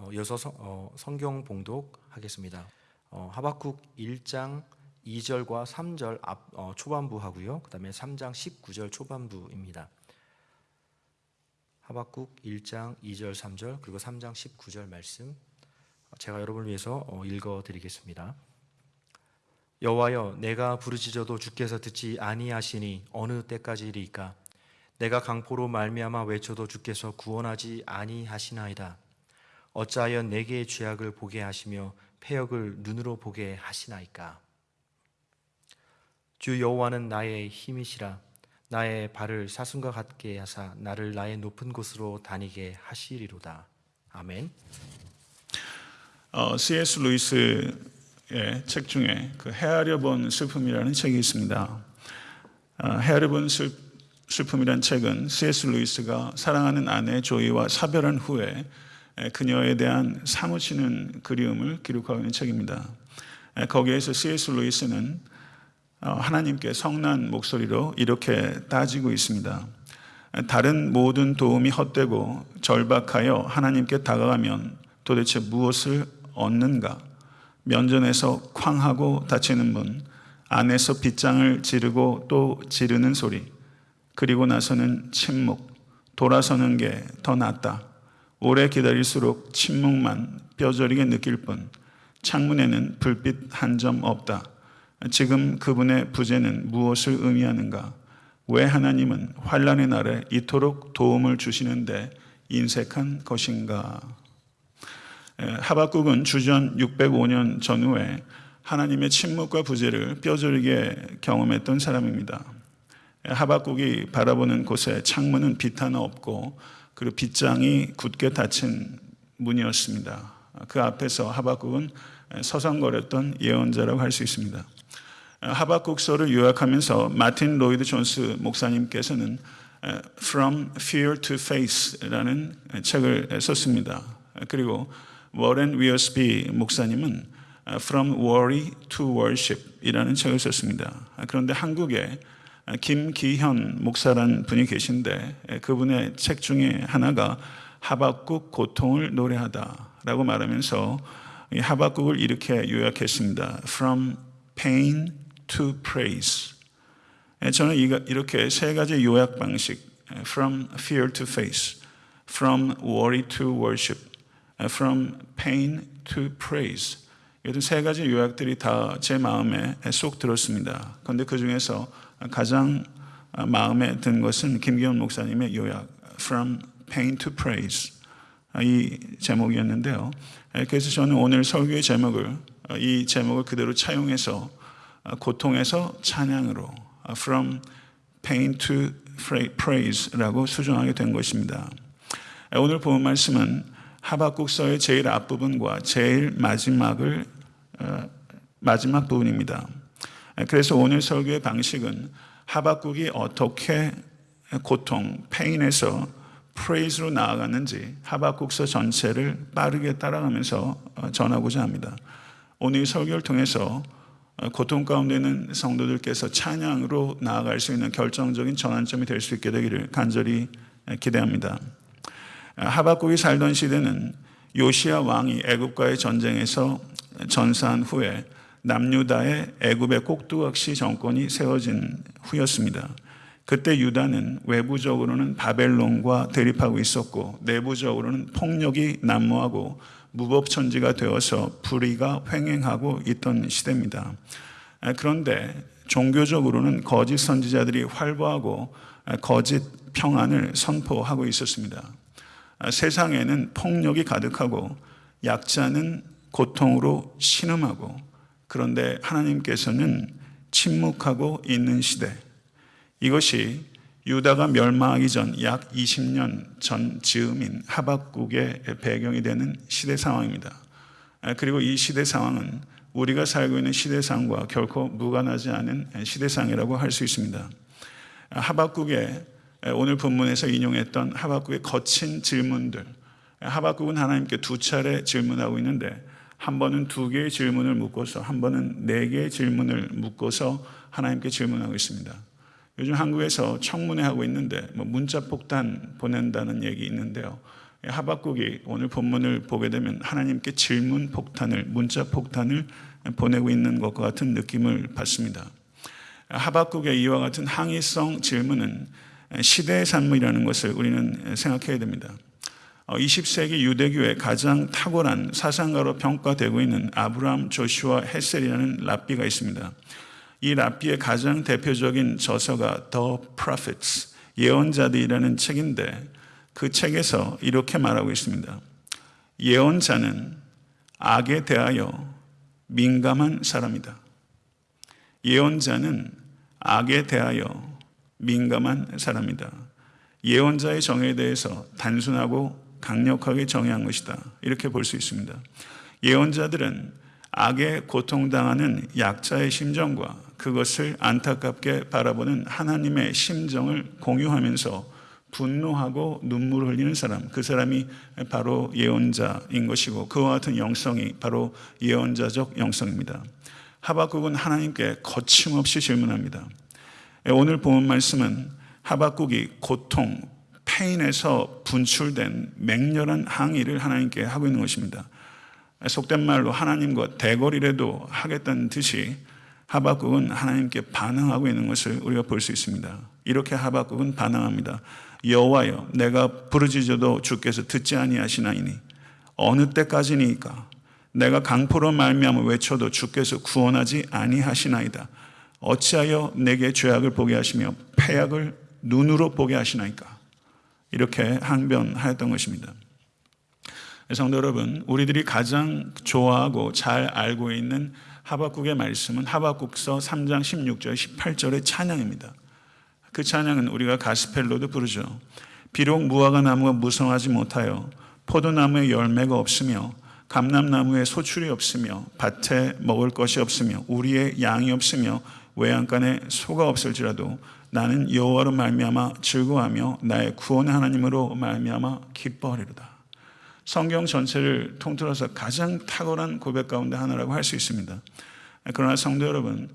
어, 성, 어, 성경 봉독하겠습니다. 어, 하박국 1장 2절과 3절 앞, 어, 초반부 하고요. 그 다음에 3장 19절 초반부입니다. 하박국 1장 2절 3절 그리고 3장 19절 말씀 제가 여러분을 위해서 어, 읽어드리겠습니다. 여호와여 내가 부르짖어도 주께서 듣지 아니하시니 어느 때까지리까 내가 강포로 말미암아 외쳐도 주께서 구원하지 아니하시나이다 어찌하여 내게 죄악을 보게 하시며 패역을 눈으로 보게 하시나이까 주 여호와는 나의 힘이시라 나의 발을 사슴과 같게 하사 나를 나의 높은 곳으로 다니게 하시리로다 아멘 어, C.S. 루이스의 책 중에 그 헤아려 본 슬픔이라는 책이 있습니다. 어, 헤아려 본 슬, 슬픔이라는 책은 C.S. 루이스가 사랑하는 아내 조이와 사별한 후에 그녀에 대한 사무치는 그리움을 기록하고 있는 책입니다. 에, 거기에서 C.S. 루이스는 어, 하나님께 성난 목소리로 이렇게 따지고 있습니다. 다른 모든 도움이 헛되고 절박하여 하나님께 다가가면 도대체 무엇을 얻는가? 면전에서 쾅하고 다치는 문, 안에서 빗장을 지르고 또 지르는 소리, 그리고 나서는 침묵, 돌아서는 게 더 낫다. 오래 기다릴수록 침묵만 뼈저리게 느낄 뿐, 창문에는 불빛 한 점 없다. 지금 그분의 부재는 무엇을 의미하는가? 왜 하나님은 환란의 날에 이토록 도움을 주시는데 인색한 것인가? 하박국은 주전 605년 전후에 하나님의 침묵과 부재를 뼈저리게 경험했던 사람입니다. 하박국이 바라보는 곳에 창문은 빛 하나 없고 그리고 빗장이 굳게 닫힌 문이었습니다. 그 앞에서 하박국은 서성거렸던 예언자라고 할 수 있습니다. 하박국서를 요약하면서 마틴 로이드 존스 목사님께서는 From Fear to Faith라는 책을 썼습니다. 그리고 워렌 위어스비 목사님은 From Worry to Worship 이라는 책을 썼습니다. 그런데 한국에 김기현 목사라는 분이 계신데 그분의 책 중에 하나가 하박국 고통을 노래하다라고 말하면서 하박국을 이렇게 요약했습니다. From pain to praise. 저는 이렇게 세 가지 요약 방식, from fear to faith, from worry to worship, from pain to praise. 이런 세 가지 요약들이 다 제 마음에 쏙 들었습니다. 그런데 그 중에서 가장 마음에 든 것은 김기현 목사님의 요약, from pain to praise. 이 제목이었는데요. 그래서 저는 오늘 설교의 제목을 이 제목을 그대로 차용해서 고통에서 찬양으로 from pain to praise라고 수정하게 된 것입니다. 오늘 본 말씀은 하박국서의 제일 앞부분과 제일 마지막을 마지막 부분입니다. 그래서 오늘 설교의 방식은 하박국이 어떻게 고통, 페인에서 프레이즈로 나아갔는지 하박국서 전체를 빠르게 따라가면서 전하고자 합니다. 오늘 설교를 통해서 고통 가운데 있는 성도들께서 찬양으로 나아갈 수 있는 결정적인 전환점이 될 수 있게 되기를 간절히 기대합니다. 하박국이 살던 시대는 요시아 왕이 애굽과의 전쟁에서 전사한 후에 남유다의 애굽의 꼭두각시 정권이 세워진 후였습니다. 그때 유다는 외부적으로는 바벨론과 대립하고 있었고 내부적으로는 폭력이 난무하고 무법천지가 되어서 불의가 횡행하고 있던 시대입니다. 그런데 종교적으로는 거짓 선지자들이 활보하고 거짓 평안을 선포하고 있었습니다. 세상에는 폭력이 가득하고 약자는 고통으로 신음하고 그런데 하나님께서는 침묵하고 있는 시대. 이것이 유다가 멸망하기 전 약 20년 전 즈음인 하박국의 배경이 되는 시대 상황입니다. 그리고 이 시대 상황은 우리가 살고 있는 시대상과 결코 무관하지 않은 시대상이라고 할 수 있습니다. 하박국의 오늘 본문에서 인용했던 하박국의 거친 질문들. 하박국은 하나님께 두 차례 질문하고 있는데 한 번은 두 개의 질문을 묻고서 한 번은 네 개의 질문을 묻고서 하나님께 질문하고 있습니다. 요즘 한국에서 청문회 하고 있는데 뭐 문자 폭탄 보낸다는 얘기 있는데요. 하박국이 오늘 본문을 보게 되면 하나님께 질문 폭탄을 문자 폭탄을 보내고 있는 것과 같은 느낌을 받습니다. 하박국의 이와 같은 항의성 질문은 시대의 산물이라는 것을 우리는 생각해야 됩니다. 20세기 유대교의 가장 탁월한 사상가로 평가되고 있는 아브라함 조슈아 헤셀이라는 랍비가 있습니다. 이 랍비의 가장 대표적인 저서가 The Prophets, 예언자들이라는 책인데 그 책에서 이렇게 말하고 있습니다. 예언자는 악에 대하여 민감한 사람이다. 예언자는 악에 대하여 민감한 사람이다. 예언자의 정에 대해서 단순하고 강력하게 정의한 것이다. 이렇게 볼 수 있습니다. 예언자들은 악에 고통당하는 약자의 심정과 그것을 안타깝게 바라보는 하나님의 심정을 공유하면서 분노하고 눈물을 흘리는 사람, 그 사람이 바로 예언자인 것이고 그와 같은 영성이 바로 예언자적 영성입니다. 하박국은 하나님께 거침없이 질문합니다. 오늘 본 말씀은 하박국이 고통, 페인에서 분출된 맹렬한 항의를 하나님께 하고 있는 것입니다. 속된 말로 하나님과 대거리라도 하겠다는 듯이 하박국은 하나님께 반항하고 있는 것을 우리가 볼 수 있습니다. 이렇게 하박국은 반항합니다. 여호와여 내가 부르짖어도 주께서 듣지 아니하시나이니 어느 때까지니까 내가 강포로 말미암아 외쳐도 주께서 구원하지 아니하시나이다. 어찌하여 내게 죄악을 보게 하시며 패악을 눈으로 보게 하시나이까? 이렇게 항변하였던 것입니다. 성도 여러분, 우리들이 가장 좋아하고 잘 알고 있는 하박국의 말씀은 하박국서 3장 16절 18절의 찬양입니다. 그 찬양은 우리가 가스펠로도 부르죠. 비록 무화과 나무가 무성하지 못하여 포도나무에 열매가 없으며 감람나무에 소출이 없으며 밭에 먹을 것이 없으며 우리의 양이 없으며 외양간에 소가 없을지라도 나는 여호와로 말미암아 즐거워하며 나의 구원의 하나님으로 말미암아 기뻐하리로다. 성경 전체를 통틀어서 가장 탁월한 고백 가운데 하나라고 할 수 있습니다. 그러나 성도 여러분,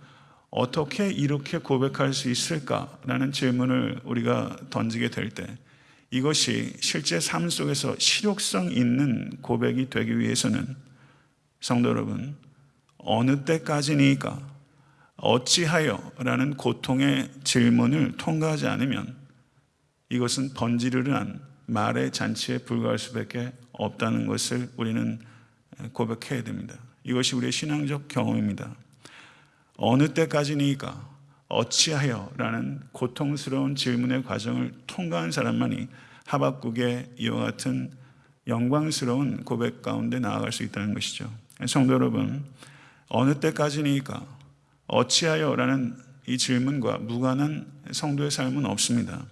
어떻게 이렇게 고백할 수 있을까라는 질문을 우리가 던지게 될 때 이것이 실제 삶 속에서 실효성 있는 고백이 되기 위해서는 성도 여러분, 어느 때까지니까 어찌하여 라는 고통의 질문을 통과하지 않으면 이것은 번지르르한 말의 잔치에 불과할 수밖에 없다는 것을 우리는 고백해야 됩니다. 이것이 우리의 신앙적 경험입니다. 어느 때까지니까 어찌하여 라는 고통스러운 질문의 과정을 통과한 사람만이 하박국의 이와 같은 영광스러운 고백 가운데 나아갈 수 있다는 것이죠. 성도 여러분, 어느 때까지니까 어찌하여 라는 이 질문과 무관한 성도의 삶은 없습니다.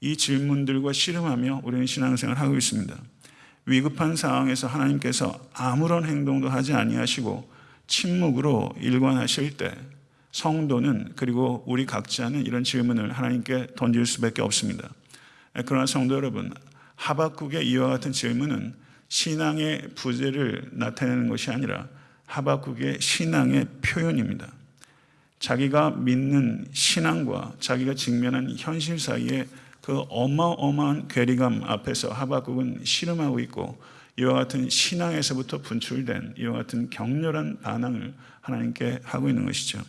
이 질문들과 씨름하며 우리는 신앙생활을 하고 있습니다. 위급한 상황에서 하나님께서 아무런 행동도 하지 아니하시고 침묵으로 일관하실 때 성도는 그리고 우리 각자는 이런 질문을 하나님께 던질 수밖에 없습니다. 그러나 성도 여러분, 하박국의 이와 같은 질문은 신앙의 부재를 나타내는 것이 아니라 하박국의 신앙의 표현입니다. 자기가 믿는 신앙과 자기가 직면한 현실 사이에 그 어마어마한 괴리감 앞에서 하박국은 씨름하고 있고 이와 같은 신앙에서부터 분출된 이와 같은 격렬한 반항을 하나님께 하고 있는 것이죠.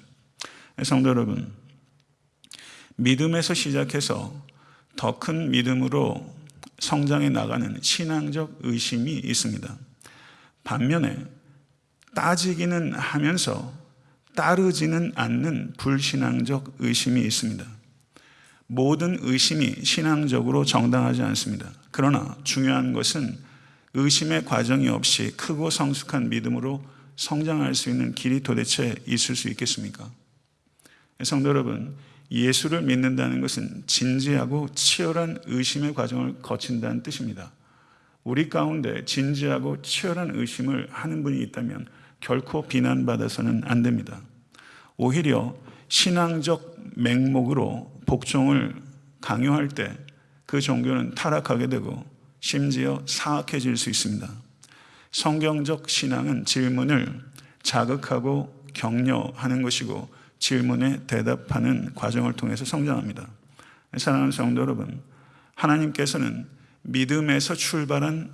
성도 여러분, 믿음에서 시작해서 더 큰 믿음으로 성장해 나가는 신앙적 의심이 있습니다. 반면에 따지기는 하면서 따르지는 않는 불신앙적 의심이 있습니다. 모든 의심이 신앙적으로 정당하지 않습니다. 그러나 중요한 것은 의심의 과정이 없이 크고 성숙한 믿음으로 성장할 수 있는 길이 도대체 있을 수 있겠습니까? 성도 여러분, 예수를 믿는다는 것은 진지하고 치열한 의심의 과정을 거친다는 뜻입니다. 우리 가운데 진지하고 치열한 의심을 하는 분이 있다면 결코 비난받아서는 안 됩니다. 오히려 신앙적 맹목으로 복종을 강요할 때 그 종교는 타락하게 되고 심지어 사악해질 수 있습니다. 성경적 신앙은 질문을 자극하고 격려하는 것이고 질문에 대답하는 과정을 통해서 성장합니다. 사랑하는 성도 여러분, 하나님께서는 믿음에서 출발한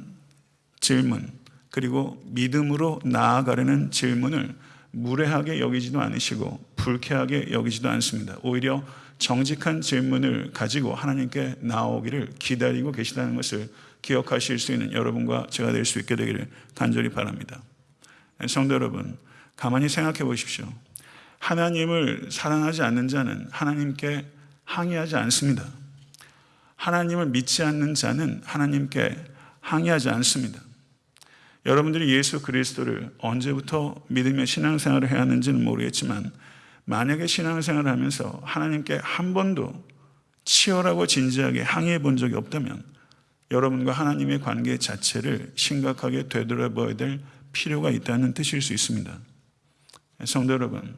질문, 그리고 믿음으로 나아가려는 질문을 무례하게 여기지도 않으시고 불쾌하게 여기지도 않습니다. 오히려 정직한 질문을 가지고 하나님께 나오기를 기다리고 계시다는 것을 기억하실 수 있는 여러분과 제가 될 수 있게 되기를 간절히 바랍니다. 성도 여러분, 가만히 생각해 보십시오. 하나님을 사랑하지 않는 자는 하나님께 항의하지 않습니다. 하나님을 믿지 않는 자는 하나님께 항의하지 않습니다. 여러분들이 예수 그리스도를 언제부터 믿으며 신앙생활을 해야 하는지는 모르겠지만 만약에 신앙생활을 하면서 하나님께 한 번도 치열하고 진지하게 항의해 본 적이 없다면 여러분과 하나님의 관계 자체를 심각하게 되돌아봐야 될 필요가 있다는 뜻일 수 있습니다. 성도 여러분,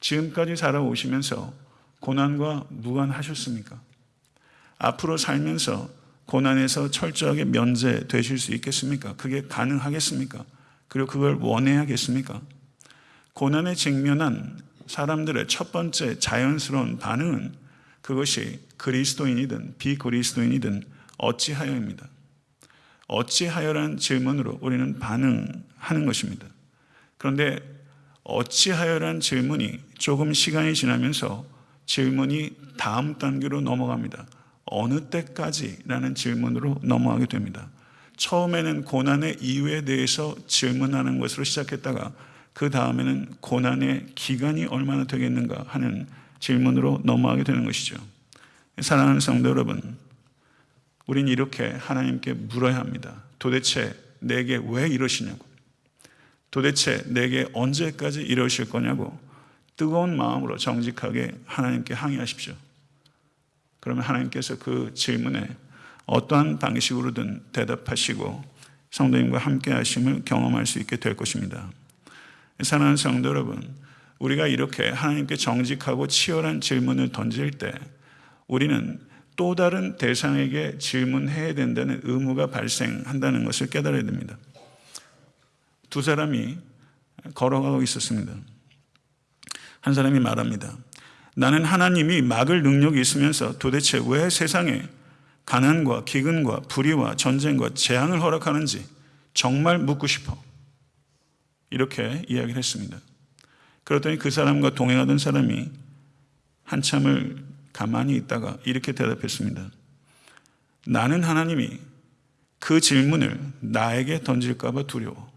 지금까지 살아오시면서 고난과 무관하셨습니까? 앞으로 살면서 고난에서 철저하게 면제되실 수 있겠습니까? 그게 가능하겠습니까? 그리고 그걸 원해야겠습니까? 고난에 직면한 사람들의 첫 번째 자연스러운 반응은 그것이 그리스도인이든 비그리스도인이든 어찌하여입니다. 어찌하여라는 질문으로 우리는 반응하는 것입니다. 그런데 어찌하여라는 질문이 조금 시간이 지나면서 질문이 다음 단계로 넘어갑니다. 어느 때까지라는 질문으로 넘어가게 됩니다. 처음에는 고난의 이유에 대해서 질문하는 것으로 시작했다가 그 다음에는 고난의 기간이 얼마나 되겠는가 하는 질문으로 넘어가게 되는 것이죠. 사랑하는 성도 여러분, 우린 이렇게 하나님께 물어야 합니다. 도대체 내게 왜 이러시냐고. 도대체 내게 언제까지 이러실 거냐고 뜨거운 마음으로 정직하게 하나님께 항의하십시오. 그러면 하나님께서 그 질문에 어떠한 방식으로든 대답하시고 성도님과 함께 하심을 경험할 수 있게 될 것입니다. 사랑하는 성도 여러분, 우리가 이렇게 하나님께 정직하고 치열한 질문을 던질 때 우리는 또 다른 대상에게 질문해야 된다는 의무가 발생한다는 것을 깨달아야 됩니다. 두 사람이 걸어가고 있었습니다. 한 사람이 말합니다. 나는 하나님이 막을 능력이 있으면서 도대체 왜 세상에 가난과 기근과 불의와 전쟁과 재앙을 허락하는지 정말 묻고 싶어. 이렇게 이야기를 했습니다. 그랬더니 그 사람과 동행하던 사람이 한참을 가만히 있다가 이렇게 대답했습니다. 나는 하나님이 그 질문을 나에게 던질까봐 두려워.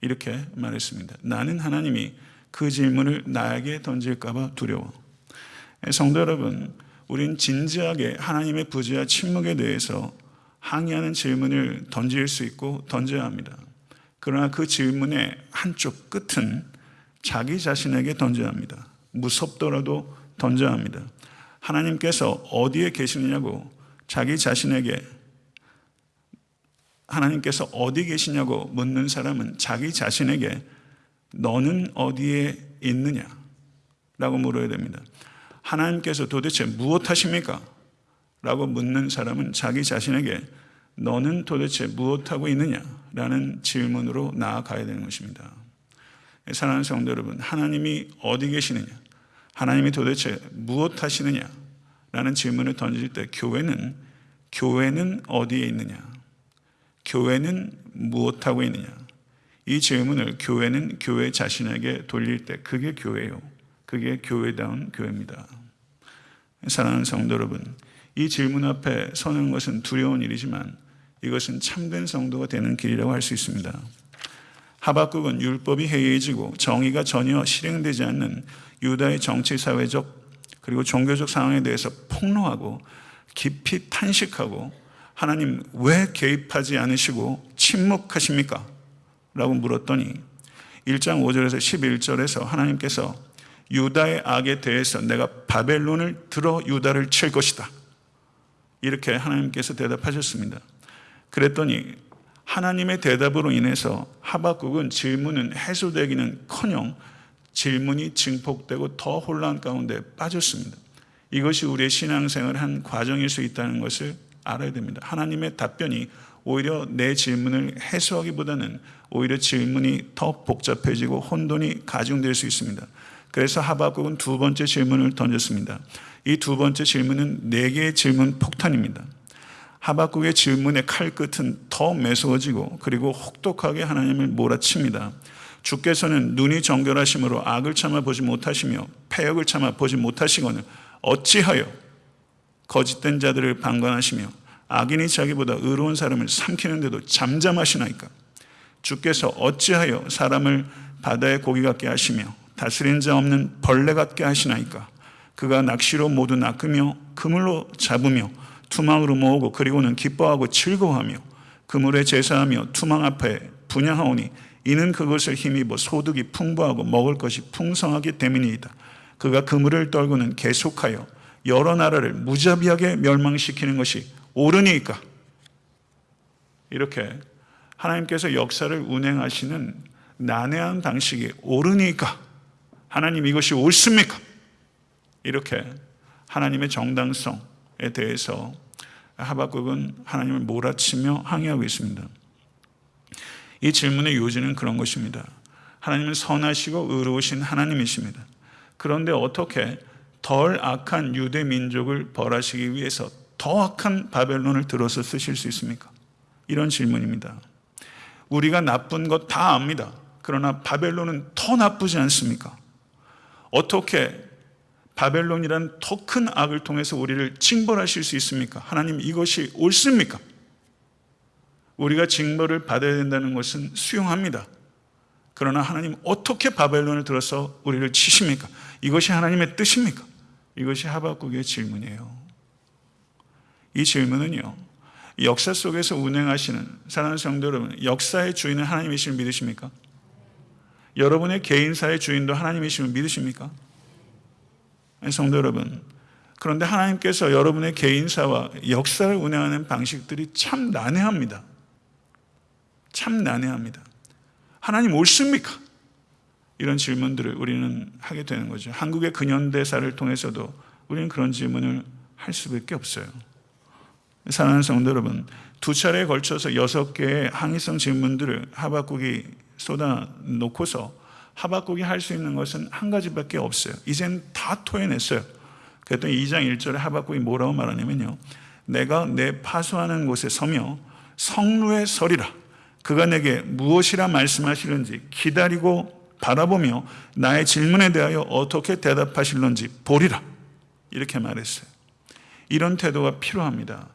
이렇게 말했습니다. 나는 하나님이 그 질문을 나에게 던질까봐 두려워. 성도 여러분, 우린 진지하게 하나님의 부재와 침묵에 대해서 항의하는 질문을 던질 수 있고 던져야 합니다. 그러나 그 질문의 한쪽 끝은 자기 자신에게 던져야 합니다. 무섭더라도 던져야 합니다. 하나님께서 어디에 계시느냐고 자기 자신에게 하나님께서 어디 계시냐고 묻는 사람은 자기 자신에게 너는 어디에 있느냐? 라고 물어야 됩니다. 하나님께서 도대체 무엇 하십니까? 라고 묻는 사람은 자기 자신에게 너는 도대체 무엇하고 있느냐? 라는 질문으로 나아가야 되는 것입니다. 사랑하는 성도 여러분, 하나님이 어디 계시느냐? 하나님이 도대체 무엇 하시느냐? 라는 질문을 던질 때 교회는, 교회는 어디에 있느냐? 교회는 무엇하고 있느냐? 이 질문을 교회는 교회 자신에게 돌릴 때 그게 교회요. 그게 교회다운 교회입니다. 사랑하는 성도 여러분, 이 질문 앞에 서는 것은 두려운 일이지만 이것은 참된 성도가 되는 길이라고 할 수 있습니다. 하박국은 율법이 해이해지고 정의가 전혀 실행되지 않는 유다의 정치 사회적 그리고 종교적 상황에 대해서 폭로하고 깊이 탄식하고 하나님 왜 개입하지 않으시고 침묵하십니까? 라고 물었더니 1장 5절에서 11절에서 하나님께서 유다의 악에 대해서 내가 바벨론을 들어 유다를 칠 것이다. 이렇게 하나님께서 대답하셨습니다. 그랬더니 하나님의 대답으로 인해서 하박국은 질문은 해소되기는 커녕 질문이 증폭되고 더 혼란 가운데 빠졌습니다. 이것이 우리의 신앙생활의 한 과정일 수 있다는 것을 알아야 됩니다. 하나님의 답변이 오히려 내 질문을 해소하기보다는 오히려 질문이 더 복잡해지고 혼돈이 가중될 수 있습니다. 그래서 하박국은 두 번째 질문을 던졌습니다. 이 두 번째 질문은 네 개의 질문 폭탄입니다. 하박국의 질문의 칼끝은 더 매서워지고 그리고 혹독하게 하나님을 몰아칩니다. 주께서는 눈이 정결하심으로 악을 참아 보지 못하시며 패역을 참아 보지 못하시거늘 어찌하여 거짓된 자들을 방관하시며 악인이 자기보다 의로운 사람을 삼키는데도 잠잠하시나이까 주께서 어찌하여 사람을 바다의 고기 같게 하시며 다스린 자 없는 벌레 같게 하시나이까 그가 낚시로 모두 낚으며 그물로 잡으며 투망으로 모으고 그리고는 기뻐하고 즐거워하며 그물에 제사하며 투망 앞에 분양하오니 이는 그것을 힘입어 소득이 풍부하고 먹을 것이 풍성하기 때문이다. 그가 그물을 떨고는 계속하여 여러 나라를 무자비하게 멸망시키는 것이 옳으니까 이렇게 하나님께서 역사를 운행하시는 난해한 방식이 옳으니까 하나님 이것이 옳습니까? 이렇게 하나님의 정당성에 대해서 하박국은 하나님을 몰아치며 항의하고 있습니다. 이 질문의 요지는 그런 것입니다. 하나님은 선하시고 의로우신 하나님이십니다. 그런데 어떻게 덜 악한 유대 민족을 벌하시기 위해서 더 악한 바벨론을 들어서 쓰실 수 있습니까? 이런 질문입니다. 우리가 나쁜 것 다 압니다. 그러나 바벨론은 더 나쁘지 않습니까? 어떻게 바벨론이란 더 큰 악을 통해서 우리를 징벌하실 수 있습니까? 하나님 이것이 옳습니까? 우리가 징벌을 받아야 된다는 것은 수용합니다. 그러나 하나님 어떻게 바벨론을 들어서 우리를 치십니까? 이것이 하나님의 뜻입니까? 이것이 하박국의 질문이에요. 이 질문은요. 역사 속에서 운행하시는 사랑하는 성도 여러분, 역사의 주인은 하나님이심을 믿으십니까? 여러분의 개인사의 주인도 하나님이심을 믿으십니까? 성도 여러분, 그런데 하나님께서 여러분의 개인사와 역사를 운행하는 방식들이 참 난해합니다. 참 난해합니다. 하나님 옳습니까? 이런 질문들을 우리는 하게 되는 거죠. 한국의 근현대사를 통해서도 우리는 그런 질문을 할 수밖에 없어요. 사랑하는 성도 여러분, 두 차례에 걸쳐서 여섯 개의 항의성 질문들을 하박국이 쏟아 놓고서 하박국이 할 수 있는 것은 한 가지밖에 없어요. 이젠 다 토해냈어요. 그랬더니 2장 1절에 하박국이 뭐라고 말하냐면요. 내가 내 파수하는 곳에 서며 성루에 서리라. 그가 내게 무엇이라 말씀하시는지 기다리고 바라보며 나의 질문에 대하여 어떻게 대답하실런지 보리라. 이렇게 말했어요. 이런 태도가 필요합니다.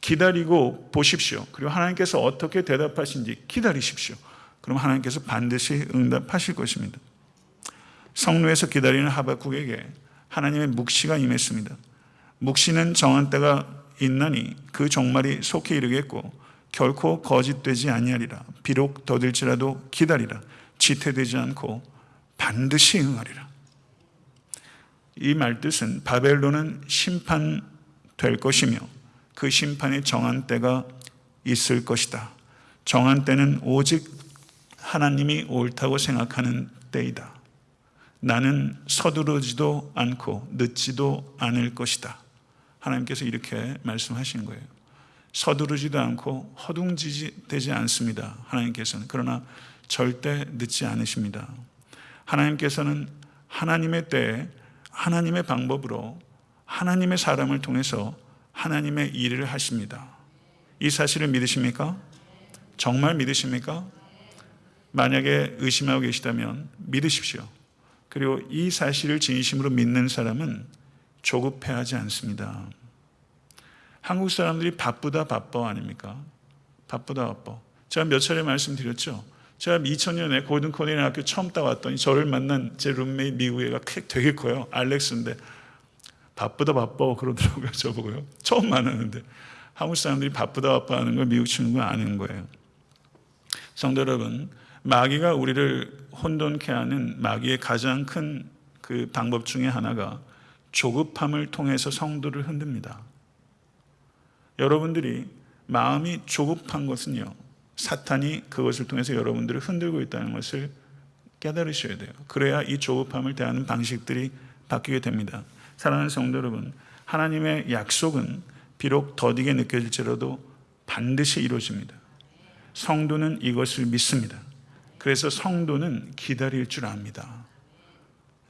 기다리고 보십시오. 그리고 하나님께서 어떻게 대답하신지 기다리십시오. 그럼 하나님께서 반드시 응답하실 것입니다. 성루에서 기다리는 하박국에게 하나님의 묵시가 임했습니다. 묵시는 정한 때가 있나니 그 종말이 속히 이르겠고 결코 거짓되지 아니하리라. 비록 더딜지라도 기다리라. 지태되지 않고 반드시 응하리라. 이 말뜻은 바벨론은 심판될 것이며 그 심판이 정한 때가 있을 것이다. 정한 때는 오직 하나님이 옳다고 생각하는 때이다. 나는 서두르지도 않고 늦지도 않을 것이다. 하나님께서 이렇게 말씀하신 거예요. 서두르지도 않고 허둥지지 않습니다. 하나님께서는 그러나 절대 늦지 않으십니다. 하나님께서는 하나님의 때에 하나님의 방법으로 하나님의 사람을 통해서 하나님의 일을 하십니다. 이 사실을 믿으십니까? 정말 믿으십니까? 만약에 의심하고 계시다면 믿으십시오. 그리고 이 사실을 진심으로 믿는 사람은 조급해하지 않습니다. 한국 사람들이 바쁘다 바빠 아닙니까? 바쁘다 바빠. 제가 몇 차례 말씀드렸죠. 제가 2000년에 고든 코네일 학교 처음 따왔더니 저를 만난 제 룸메이 미국 애가 되게 커요. 알렉스인데 바쁘다 바빠 그러더라고요. 저보고요. 처음 만났는데 한국 사람들이 바쁘다 바빠 하는 걸 미국 친구가 아는 거예요. 성도 여러분, 마귀가 우리를 혼돈케 하는 마귀의 가장 큰 그 방법 중에 하나가 조급함을 통해서 성도를 흔듭니다. 여러분들이 마음이 조급한 것은요, 사탄이 그것을 통해서 여러분들을 흔들고 있다는 것을 깨달으셔야 돼요. 그래야 이 조급함을 대하는 방식들이 바뀌게 됩니다. 사랑하는 성도 여러분, 하나님의 약속은 비록 더디게 느껴질지라도 반드시 이루어집니다. 성도는 이것을 믿습니다. 그래서 성도는 기다릴 줄 압니다.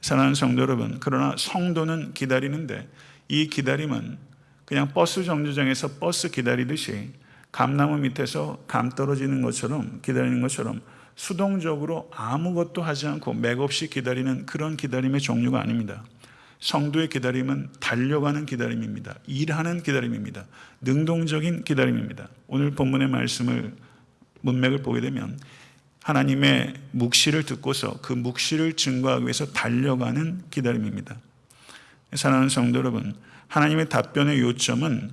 사랑하는 성도 여러분, 그러나 성도는 기다리는데 이 기다림은 그냥 버스 정류장에서 버스 기다리듯이 감나무 밑에서 감 떨어지는 것처럼 기다리는 것처럼 수동적으로 아무것도 하지 않고 맥없이 기다리는 그런 기다림의 종류가 아닙니다. 성도의 기다림은 달려가는 기다림입니다. 일하는 기다림입니다. 능동적인 기다림입니다. 오늘 본문의 말씀을 문맥을 보게 되면 하나님의 묵시를 듣고서 그 묵시를 증거하기 위해서 달려가는 기다림입니다. 사랑하는 성도 여러분, 하나님의 답변의 요점은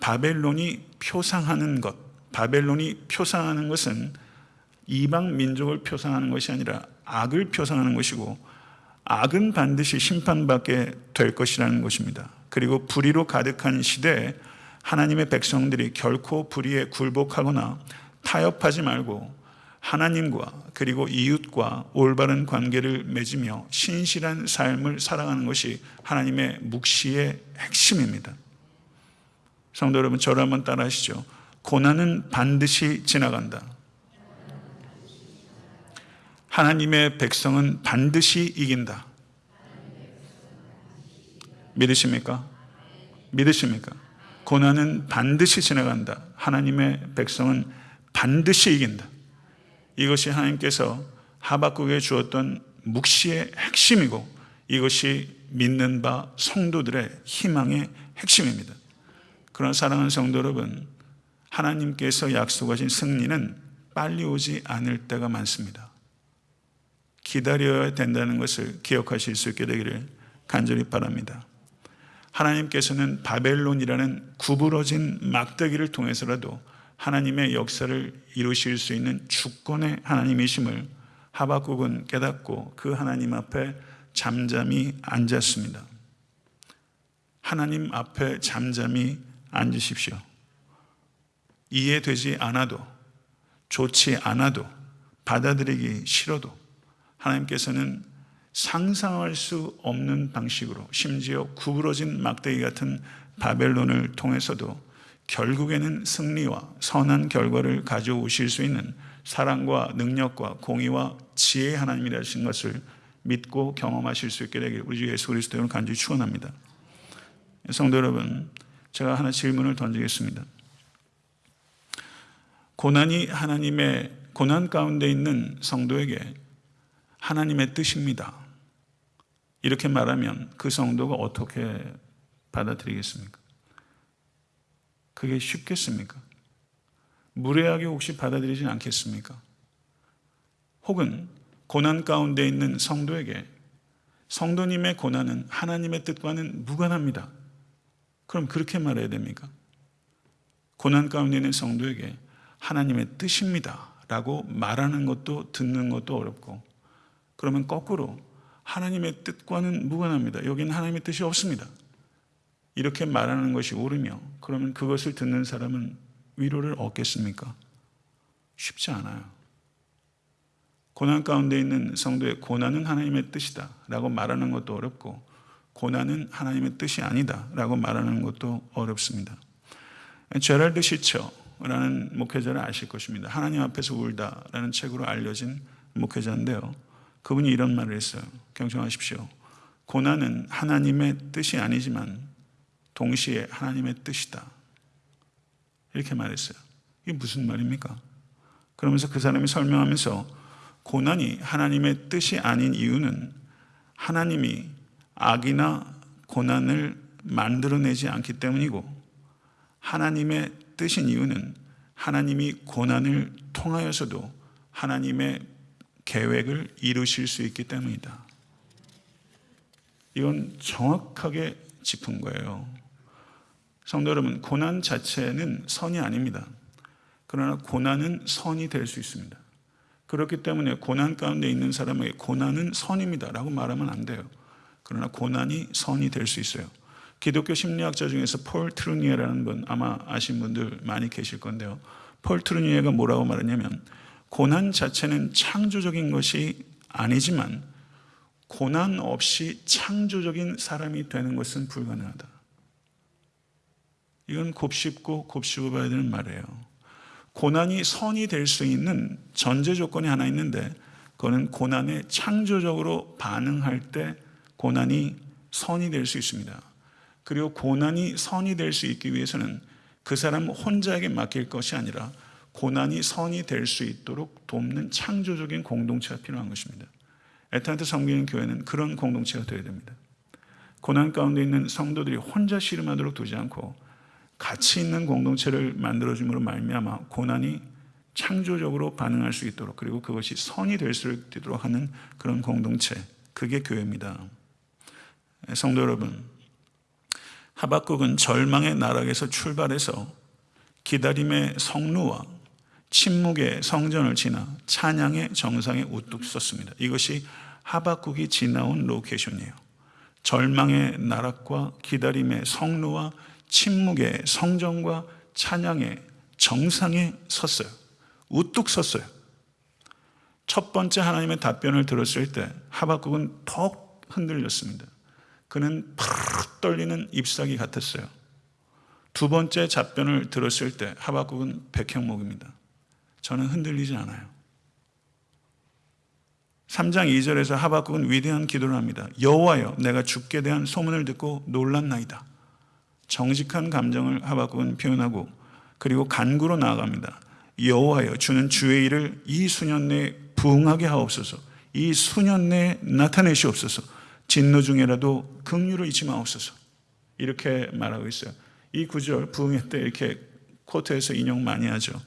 바벨론이 표상하는 것, 바벨론이 표상하는 것은 이방 민족을 표상하는 것이 아니라 악을 표상하는 것이고 악은 반드시 심판받게 될 것이라는 것입니다. 그리고 불의로 가득한 시대에 하나님의 백성들이 결코 불의에 굴복하거나 타협하지 말고 하나님과 그리고 이웃과 올바른 관계를 맺으며 신실한 삶을 살아가는 것이 하나님의 묵시의 핵심입니다. 성도 여러분, 저를 한번 따라 하시죠. 고난은 반드시 지나간다. 하나님의 백성은 반드시 이긴다. 믿으십니까? 믿으십니까? 고난은 반드시 지나간다. 하나님의 백성은 반드시 이긴다. 이것이 하나님께서 하박국에 주었던 묵시의 핵심이고 이것이 믿는 바 성도들의 희망의 핵심입니다. 그런 사랑하는 성도 여러분, 하나님께서 약속하신 승리는 빨리 오지 않을 때가 많습니다. 기다려야 된다는 것을 기억하실 수 있게 되기를 간절히 바랍니다. 하나님께서는 바벨론이라는 구부러진 막대기를 통해서라도 하나님의 역사를 이루실 수 있는 주권의 하나님이심을 하박국은 깨닫고 그 하나님 앞에 잠잠히 앉았습니다. 하나님 앞에 잠잠히 앉으십시오. 이해되지 않아도 좋지 않아도 받아들이기 싫어도 하나님께서는 상상할 수 없는 방식으로 심지어 구부러진 막대기 같은 바벨론을 통해서도 결국에는 승리와 선한 결과를 가져오실 수 있는 사랑과 능력과 공의와 지혜의 하나님이라신 것을 믿고 경험하실 수 있게 되길 우리 주 예수 그리스도를 간절히 축원합니다. 성도 여러분, 제가 하나 질문을 던지겠습니다. 고난이 하나님의 고난 가운데 있는 성도에게 하나님의 뜻입니다. 이렇게 말하면 그 성도가 어떻게 받아들이겠습니까? 그게 쉽겠습니까? 무례하게 혹시 받아들이진 않겠습니까? 혹은 고난 가운데 있는 성도에게 성도님의 고난은 하나님의 뜻과는 무관합니다. 그럼 그렇게 말해야 됩니까? 고난 가운데 있는 성도에게 하나님의 뜻입니다. 라고 말하는 것도 듣는 것도 어렵고 그러면 거꾸로 하나님의 뜻과는 무관합니다. 여기는 하나님의 뜻이 없습니다. 이렇게 말하는 것이 옳으며 그러면 그것을 듣는 사람은 위로를 얻겠습니까? 쉽지 않아요. 고난 가운데 있는 성도의 고난은 하나님의 뜻이다 라고 말하는 것도 어렵고 고난은 하나님의 뜻이 아니다 라고 말하는 것도 어렵습니다. 제랄드 시처라는 목회자를 아실 것입니다. 하나님 앞에서 울다라는 책으로 알려진 목회자인데요. 그분이 이런 말을 했어요. 경청하십시오. 고난은 하나님의 뜻이 아니지만 동시에 하나님의 뜻이다. 이렇게 말했어요. 이게 무슨 말입니까? 그러면서 그 사람이 설명하면서 고난이 하나님의 뜻이 아닌 이유는 하나님이 악이나 고난을 만들어내지 않기 때문이고 하나님의 뜻인 이유는 하나님이 고난을 통하여서도 하나님의 계획을 이루실 수 있기 때문이다. 이건 정확하게 짚은 거예요. 성도 여러분, 고난 자체는 선이 아닙니다. 그러나 고난은 선이 될 수 있습니다. 그렇기 때문에 고난 가운데 있는 사람에게 고난은 선입니다. 라고 말하면 안 돼요. 그러나 고난이 선이 될 수 있어요. 기독교 심리학자 중에서 폴 트루니에라는 분 아마 아신 분들 많이 계실 건데요. 폴 트루니에가 뭐라고 말하냐면 고난 자체는 창조적인 것이 아니지만 고난 없이 창조적인 사람이 되는 것은 불가능하다. 이건 곱씹고 곱씹어 봐야 되는 말이에요. 고난이 선이 될 수 있는 전제 조건이 하나 있는데 그거는 고난에 창조적으로 반응할 때 고난이 선이 될 수 있습니다. 그리고 고난이 선이 될 수 있기 위해서는 그 사람 혼자에게 맡길 것이 아니라 고난이 선이 될 수 있도록 돕는 창조적인 공동체가 필요한 것입니다. 에탄트 섬기는 교회는 그런 공동체가 되어야 됩니다. 고난 가운데 있는 성도들이 혼자 씨름하도록 두지 않고 가치 있는 공동체를 만들어줌으로 말미암아 고난이 창조적으로 반응할 수 있도록 그리고 그것이 선이 될 수 있도록 하는 그런 공동체 그게 교회입니다. 성도 여러분 하박국은 절망의 나락에서 출발해서 기다림의 성루와 침묵의 성전을 지나 찬양의 정상에 우뚝 섰습니다. 이것이 하박국이 지나온 로케이션이에요. 절망의 나락과 기다림의 성루와 침묵의 성전과 찬양의 정상에 섰어요. 우뚝 섰어요. 첫 번째 하나님의 답변을 들었을 때 하박국은 더 흔들렸습니다. 그는 팍 떨리는 잎사귀 같았어요. 두 번째 답변을 들었을 때 하박국은 백형목입니다. 저는 흔들리지 않아요. 3장 2절에서 하박국은 위대한 기도를 합니다. 여호와여 내가 죽게 대한 소문을 듣고 놀랐나이다. 정직한 감정을 하박국은 표현하고 그리고 간구로 나아갑니다. 여호와여 주는 주의 일을 이 수년 내에 부응하게 하옵소서. 이 수년 내에 나타내시옵소서. 진노 중에라도 긍휼을 잊지 마옵소서. 이렇게 말하고 있어요. 이 구절 부흥회 때 이렇게 코트에서 인용 많이 하죠.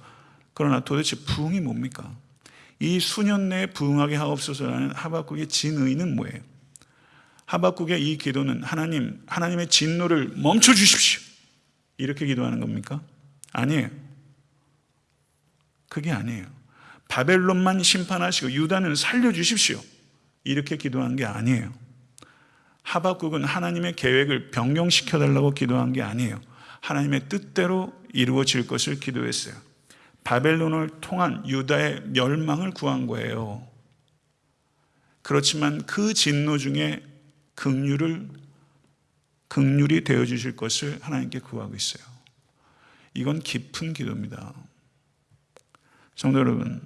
그러나 도대체 부흥이 뭡니까? 이 수년 내에 부흥하게 하옵소서라는 하박국의 진의는 뭐예요? 하박국의 이 기도는 하나님, 하나님의 진노를 멈춰 주십시오. 이렇게 기도하는 겁니까? 아니에요. 그게 아니에요. 바벨론만 심판하시고 유다는 살려 주십시오. 이렇게 기도한 게 아니에요. 하박국은 하나님의 계획을 변경시켜 달라고 기도한 게 아니에요. 하나님의 뜻대로 이루어질 것을 기도했어요. 바벨론을 통한 유다의 멸망을 구한 거예요. 그렇지만 그 진노 중에 극률을 극률이 되어 주실 것을 하나님께 구하고 있어요. 이건 깊은 기도입니다. 성도 여러분,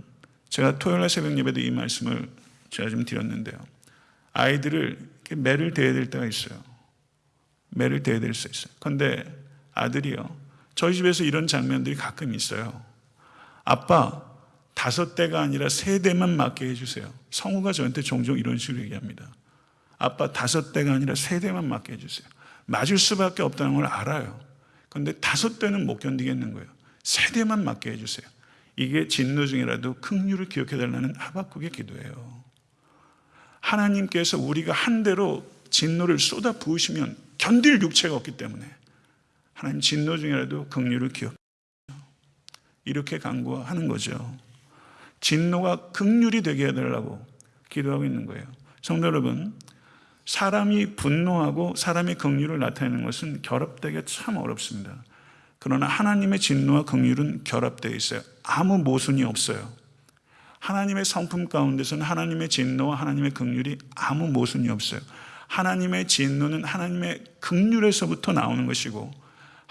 제가 토요일 날 새벽 예배도 이 말씀을 제가 좀 드렸는데요. 아이들을 매를 대야 될 때가 있어요. 매를 대야 될 수 있어요. 그런데 아들이요. 저희 집에서 이런 장면들이 가끔 있어요. 아빠, 다섯 대가 아니라 세 대만 맞게 해주세요. 성우가 저한테 종종 이런 식으로 얘기합니다. 아빠, 다섯 대가 아니라 세 대만 맞게 해주세요. 맞을 수밖에 없다는 걸 알아요. 그런데 다섯 대는 못 견디겠는 거예요. 세 대만 맞게 해주세요. 이게 진노 중이라도 긍휼을 기억해달라는 하박국의 기도예요. 하나님께서 우리가 한 대로 진노를 쏟아 부으시면 견딜 육체가 없기 때문에 하나님 진노 중이라도 긍휼을 기억. 이렇게 간구하는 거죠. 진노가 극률이 되게 해달라고 기도하고 있는 거예요. 성도 여러분, 사람이 분노하고 사람의 긍휼을 나타내는 것은 결합되기 참 어렵습니다. 그러나 하나님의 진노와 긍휼은 결합되어 있어요. 아무 모순이 없어요. 하나님의 성품 가운데서는 하나님의 진노와 하나님의 긍휼이 아무 모순이 없어요. 하나님의 진노는 하나님의 긍휼에서부터 나오는 것이고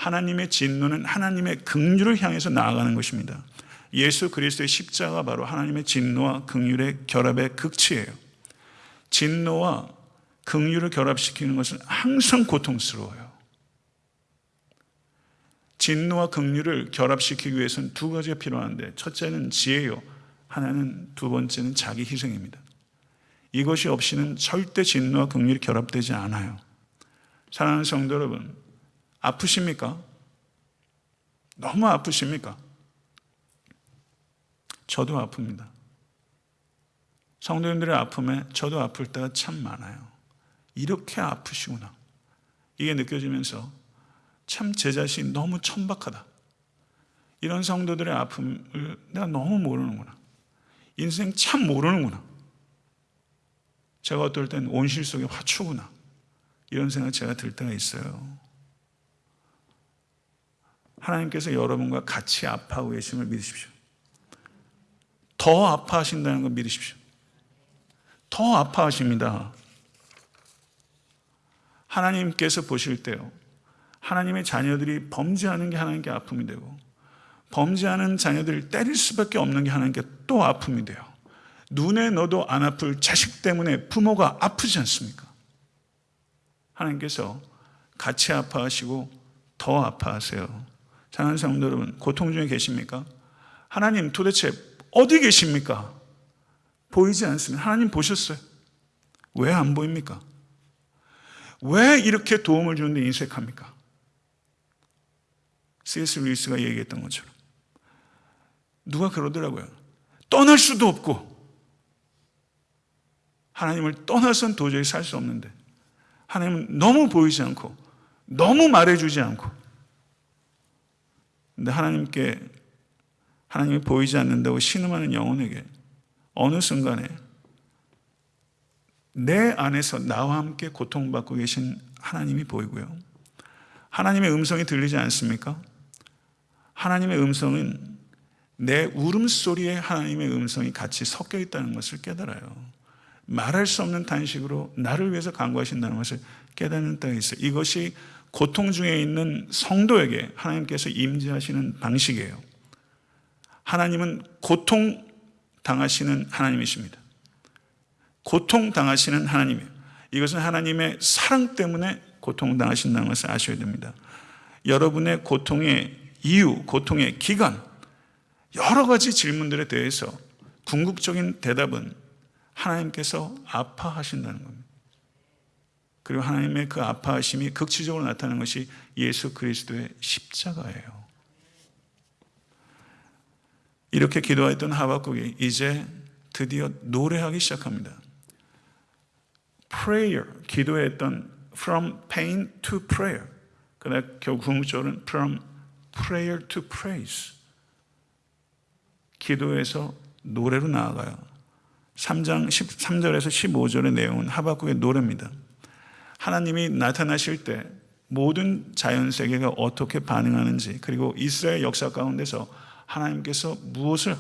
하나님의 진노는 하나님의 긍휼을 향해서 나아가는 것입니다. 예수 그리스도의 십자가 바로 하나님의 진노와 긍휼의 결합의 극치예요. 진노와 긍휼을 결합시키는 것은 항상 고통스러워요. 진노와 긍휼을 결합시키기 위해서는 두 가지가 필요한데 첫째는 지혜요. 하나는 두 번째는 자기 희생입니다. 이것이 없이는 절대 진노와 긍휼이 결합되지 않아요. 사랑하는 성도 여러분, 아프십니까? 너무 아프십니까? 저도 아픕니다. 성도님들의 아픔에 저도 아플 때가 참 많아요. 이렇게 아프시구나. 이게 느껴지면서 참 제 자신이 너무 천박하다. 이런 성도들의 아픔을 내가 너무 모르는구나. 인생 참 모르는구나. 제가 어떨 땐 온실 속의 화초구나. 이런 생각 제가 들 때가 있어요. 하나님께서 여러분과 같이 아파하고 계심을 믿으십시오. 더 아파하신다는 걸 믿으십시오. 더 아파하십니다. 하나님께서 보실 때요. 하나님의 자녀들이 범죄하는 게 하나님께 아픔이 되고 범죄하는 자녀들을 때릴 수밖에 없는 게 하나님께 또 아픔이 돼요. 눈에 넣어도 안 아플 자식 때문에 부모가 아프지 않습니까? 하나님께서 같이 아파하시고 더 아파하세요. 사랑하는 성도 여러분, 고통 중에 계십니까? 하나님 도대체 어디 계십니까? 보이지 않습니다. 하나님 보셨어요. 왜 안 보입니까? 왜 이렇게 도움을 주는데 인색합니까? C.S. 루이스가 얘기했던 것처럼 누가 그러더라고요. 떠날 수도 없고 하나님을 떠나선 도저히 살 수 없는데 하나님은 너무 보이지 않고 너무 말해주지 않고 근데 하나님께 하나님이 보이지 않는다고 신음하는 영혼에게 어느 순간에 내 안에서 나와 함께 고통받고 계신 하나님이 보이고요. 하나님의 음성이 들리지 않습니까? 하나님의 음성은 내 울음소리에 하나님의 음성이 같이 섞여 있다는 것을 깨달아요. 말할 수 없는 단식으로 나를 위해서 간구하신다는 것을 깨닫는 때가 있어요. 이것이 고통 중에 있는 성도에게 하나님께서 임재하시는 방식이에요. 하나님은 고통 당하시는 하나님이십니다. 고통 당하시는 하나님이에요. 이것은 하나님의 사랑 때문에 고통 당하신다는 것을 아셔야 됩니다. 여러분의 고통의 이유, 고통의 기간, 여러 가지 질문들에 대해서 궁극적인 대답은 하나님께서 아파하신다는 겁니다. 그리고 하나님의 그 아파하심이 극치적으로 나타나는 것이 예수 그리스도의 십자가예요. 이렇게 기도했던 하박국이 이제 드디어 노래하기 시작합니다. prayer, 기도했던 from pain to prayer. 그러나 결국 궁극적으로는 from prayer to praise. 기도에서 노래로 나아가요. 3장 13절에서 15절의 내용은 하박국의 노래입니다. 하나님이 나타나실 때 모든 자연 세계가 어떻게 반응하는지 그리고 이스라엘 역사 가운데서 하나님께서 무엇을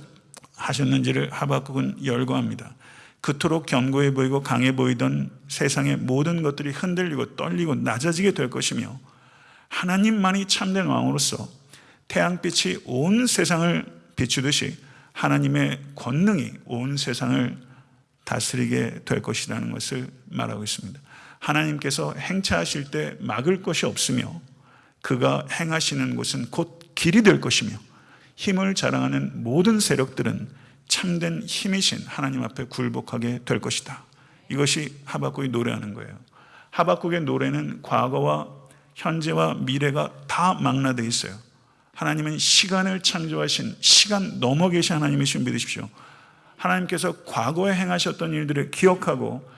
하셨는지를 하박국은 열거합니다. 그토록 견고해 보이고 강해 보이던 세상의 모든 것들이 흔들리고 떨리고 낮아지게 될 것이며 하나님만이 참된 왕으로서 태양빛이 온 세상을 비추듯이 하나님의 권능이 온 세상을 다스리게 될 것이라는 것을 말하고 있습니다. 하나님께서 행차하실 때 막을 것이 없으며 그가 행하시는 곳은 곧 길이 될 것이며 힘을 자랑하는 모든 세력들은 참된 힘이신 하나님 앞에 굴복하게 될 것이다. 이것이 하박국이 노래하는 거예요. 하박국의 노래는 과거와 현재와 미래가 다 망라되어 있어요. 하나님은 시간을 창조하신 시간 넘어 계신 하나님이신 믿으십시오. 하나님께서 과거에 행하셨던 일들을 기억하고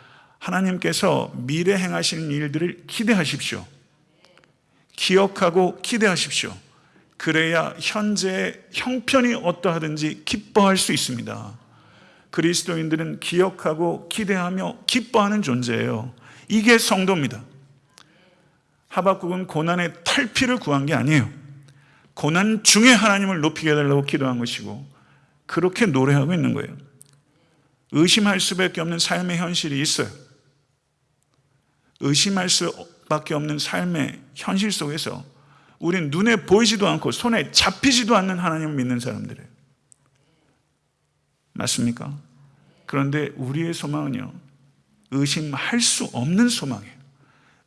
하나님께서 미래 행하시는 일들을 기대하십시오. 기억하고 기대하십시오. 그래야 현재의 형편이 어떠하든지 기뻐할 수 있습니다. 그리스도인들은 기억하고 기대하며 기뻐하는 존재예요. 이게 성도입니다. 하박국은 고난의 탈피를 구한 게 아니에요. 고난 중에 하나님을 높이게 해달라고 기도한 것이고 그렇게 노래하고 있는 거예요. 의심할 수밖에 없는 삶의 현실이 있어요. 의심할 수밖에 없는 삶의 현실 속에서 우리는 눈에 보이지도 않고 손에 잡히지도 않는 하나님을 믿는 사람들이에요. 맞습니까? 그런데 우리의 소망은요, 의심할 수 없는 소망이에요.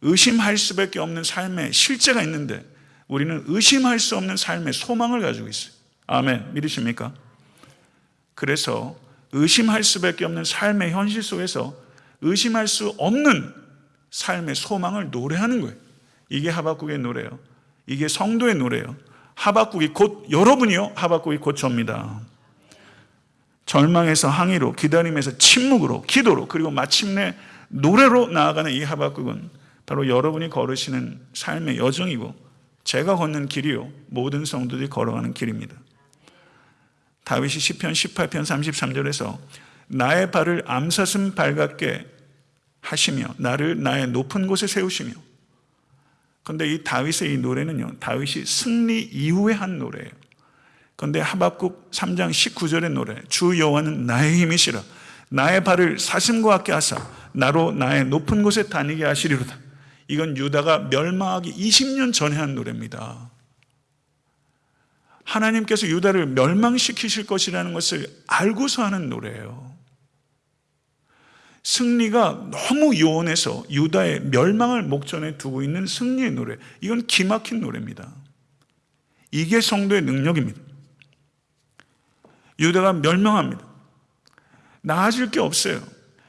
의심할 수밖에 없는 삶의 실제가 있는데 우리는 의심할 수 없는 삶의 소망을 가지고 있어요. 아멘. 믿으십니까? 그래서 의심할 수밖에 없는 삶의 현실 속에서 의심할 수 없는 삶의 소망을 노래하는 거예요. 이게 하박국의 노래예요. 이게 성도의 노래예요. 하박국이 곧 여러분이요. 하박국이 곧 접니다. 절망에서 항의로 기다림에서 침묵으로 기도로 그리고 마침내 노래로 나아가는 이 하박국은 바로 여러분이 걸으시는 삶의 여정이고 제가 걷는 길이요 모든 성도들이 걸어가는 길입니다. 다윗이 시편 18편 33절에서 나의 발을 암사슴 발 같게 하시며 나를 나의 높은 곳에 세우시며. 근데 이 다윗의 이 노래는요 다윗이 승리 이후에 한 노래예요. 근데 하박국 3장 19절의 노래 주 여호와는 나의 힘이시라. 나의 발을 사슴과 같게 하사 나로 나의 높은 곳에 다니게 하시리로다. 이건 유다가 멸망하기 20년 전에 한 노래입니다. 하나님께서 유다를 멸망시키실 것이라는 것을 알고서 하는 노래예요 승리가 너무 요원해서 유다의 멸망을 목전에 두고 있는 승리의 노래. 이건 기막힌 노래입니다. 이게 성도의 능력입니다. 유다가 멸망합니다. 나아질 게 없어요.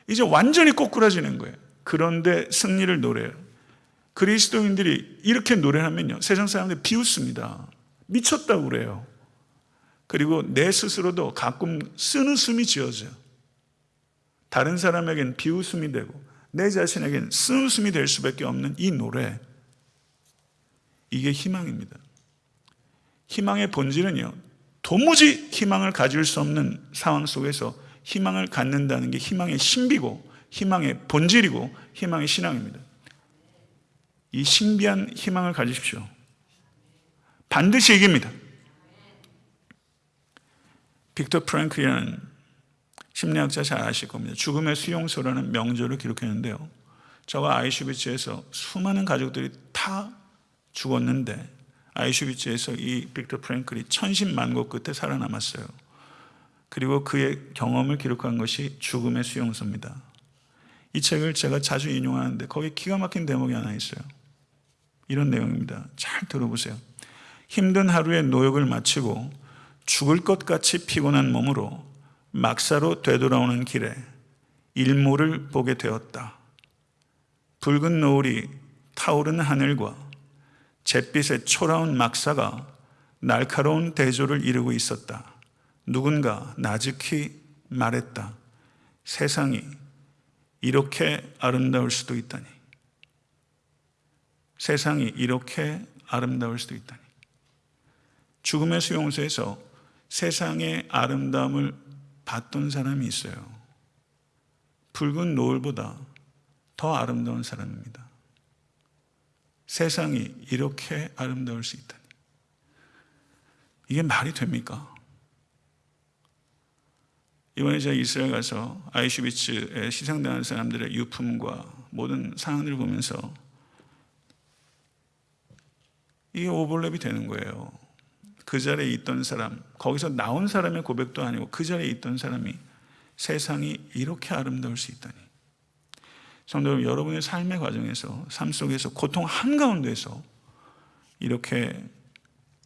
이제 완전히 꼬꾸라지는 거예요. 그런데 승리를 노래해요. 그리스도인들이 이렇게 노래하면요. 세상 사람들이 비웃습니다. 미쳤다고 그래요. 그리고 내 스스로도 가끔 쓴웃음이 지어져요. 다른 사람에겐 비웃음이 되고 내 자신에겐 쓴웃음이 될 수밖에 없는 이 노래. 이게 희망입니다. 희망의 본질은요. 도무지 희망을 가질 수 없는 상황 속에서 희망을 갖는다는 게 희망의 신비고 희망의 본질이고 희망의 신앙입니다. 이 신비한 희망을 가지십시오. 반드시 이깁니다. 빅터 프랭클이라는 심리학자 잘 아실 겁니다. 죽음의 수용소라는 명절을 기록했는데요. 저가 아이슈비츠에서 수많은 가족들이 다 죽었는데 아이슈비츠에서 이 빅터 프랭클이 천신만고 끝에 살아남았어요. 그리고 그의 경험을 기록한 것이 죽음의 수용소입니다. 이 책을 제가 자주 인용하는데 거기 기가 막힌 대목이 하나 있어요. 이런 내용입니다. 잘 들어보세요. 힘든 하루의 노역을 마치고 죽을 것 같이 피곤한 몸으로 막사로 되돌아오는 길에 일몰을 보게 되었다. 붉은 노을이 타오르는 하늘과 잿빛의 초라운 막사가 날카로운 대조를 이루고 있었다. 누군가 나직히 말했다. 세상이 이렇게 아름다울 수도 있다니. 세상이 이렇게 아름다울 수도 있다니. 죽음의 수용소에서 세상의 아름다움을 봤던 사람이 있어요. 붉은 노을보다 더 아름다운 사람입니다. 세상이 이렇게 아름다울 수 있다니. 이게 말이 됩니까? 이번에 제가 이스라엘 가서 아이슈비츠에 시상당한 사람들의 유품과 모든 상황들을 보면서 이게 오버랩이 되는 거예요. 그 자리에 있던 사람, 거기서 나온 사람의 고백도 아니고 그 자리에 있던 사람이 세상이 이렇게 아름다울 수 있다니. 성도 여러분, 여러분의 삶의 과정에서, 삶 속에서 고통 한가운데서 이렇게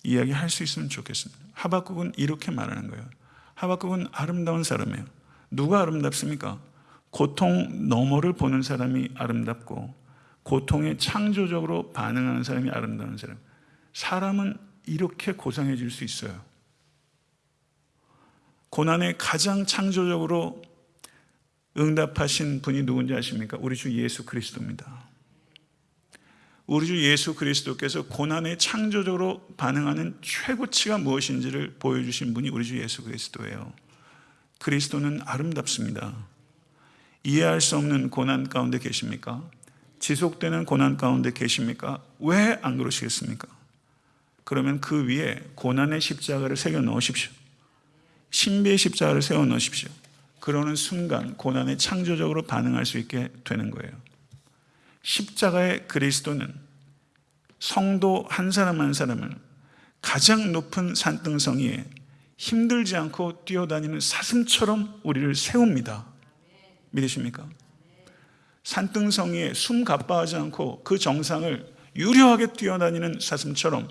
이야기할 수 있으면 좋겠습니다. 하박국은 이렇게 말하는 거예요. 하박국은 아름다운 사람이에요. 누가 아름답습니까? 고통 너머를 보는 사람이 아름답고 고통에 창조적으로 반응하는 사람이 아름다운 사람. 사람은 이렇게 고상해질 수 있어요. 고난에 가장 창조적으로 응답하신 분이 누군지 아십니까? 우리 주 예수 그리스도입니다. 우리 주 예수 그리스도께서 고난에 창조적으로 반응하는 최고치가 무엇인지를 보여주신 분이 우리 주 예수 그리스도예요. 그리스도는 아름답습니다. 이해할 수 없는 고난 가운데 계십니까? 지속되는 고난 가운데 계십니까? 왜 안 그러시겠습니까? 그러면 그 위에 고난의 십자가를 새겨 넣으십시오. 신비의 십자가를 세워 넣으십시오. 그러는 순간 고난에 창조적으로 반응할 수 있게 되는 거예요. 십자가의 그리스도는 성도 한 사람 한 사람을 가장 높은 산등성 위에 힘들지 않고 뛰어다니는 사슴처럼 우리를 세웁니다. 믿으십니까? 산등성 위에 숨 가빠하지 않고 그 정상을 유려하게 뛰어다니는 사슴처럼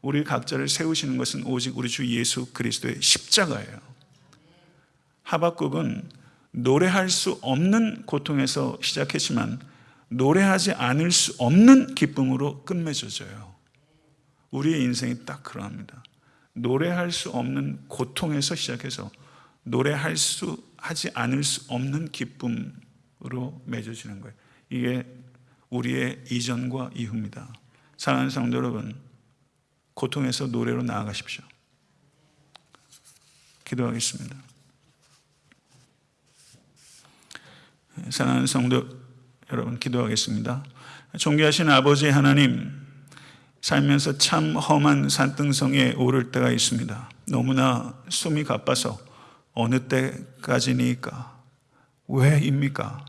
우리 각자를 세우시는 것은 오직 우리 주 예수 그리스도의 십자가예요. 하박국은 노래할 수 없는 고통에서 시작했지만 노래하지 않을 수 없는 기쁨으로 끝맺어져요. 우리의 인생이 딱 그러합니다. 노래할 수 없는 고통에서 시작해서 노래할 수 하지 않을 수 없는 기쁨으로 맺어지는 거예요. 이게 우리의 이전과 이후입니다. 사랑하는 성도 여러분, 고통에서 노래로 나아가십시오. 기도하겠습니다. 사랑하는 성도 여러분, 기도하겠습니다. 존귀하신 아버지 하나님, 살면서 참 험한 산등성에 오를 때가 있습니다. 너무나 숨이 가빠서 어느 때까지니까? 왜입니까?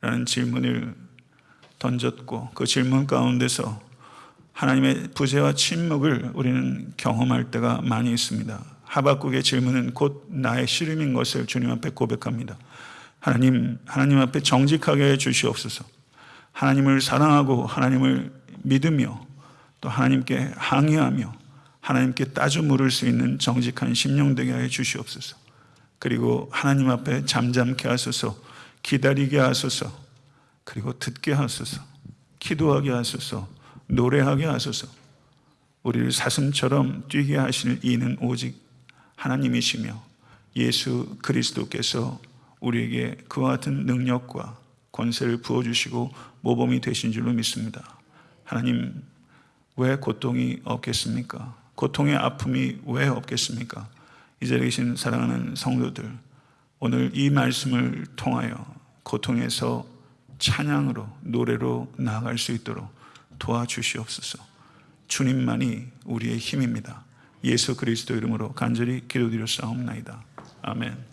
라는 질문을 던졌고 그 질문 가운데서 하나님의 부재와 침묵을 우리는 경험할 때가 많이 있습니다. 하박국의 질문은 곧 나의 시름인 것을 주님 앞에 고백합니다. 하나님, 하나님 앞에 정직하게 해 주시옵소서. 하나님을 사랑하고 하나님을 믿으며 또 하나님께 항의하며 하나님께 따져 물을 수 있는 정직한 심령 되게 해 주시옵소서. 그리고 하나님 앞에 잠잠케 하소서, 기다리게 하소서, 그리고 듣게 하소서, 기도하게 하소서, 노래하게 하소서. 우리를 사슴처럼 뛰게 하실 이는 오직 하나님이시며 예수 그리스도께서 우리에게 그와 같은 능력과 권세를 부어주시고 모범이 되신 줄로 믿습니다. 하나님, 왜 고통이 없겠습니까? 고통의 아픔이 왜 없겠습니까? 이 자리에 계신 사랑하는 성도들, 오늘 이 말씀을 통하여 고통에서 찬양으로, 노래로 나아갈 수 있도록 도와주시옵소서. 주님만이 우리의 힘입니다. 예수 그리스도 이름으로 간절히 기도드려 싸움나이다. 아멘.